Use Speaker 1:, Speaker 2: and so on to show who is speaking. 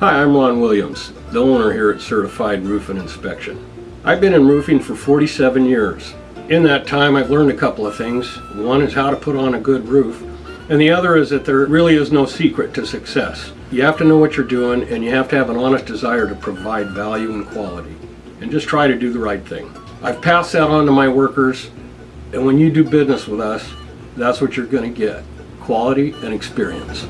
Speaker 1: Hi, I'm Ron Williams, the owner here at Certified Roofing Inspection. I've been in roofing for 47 years. In that time, I've learned a couple of things. One is how to put on a good roof, and the other is that there really is no secret to success. You have to know what you're doing, and you have to have an honest desire to provide value and quality, and just try to do the right thing. I've passed that on to my workers, and when you do business with us, that's what you're going to get, quality and experience.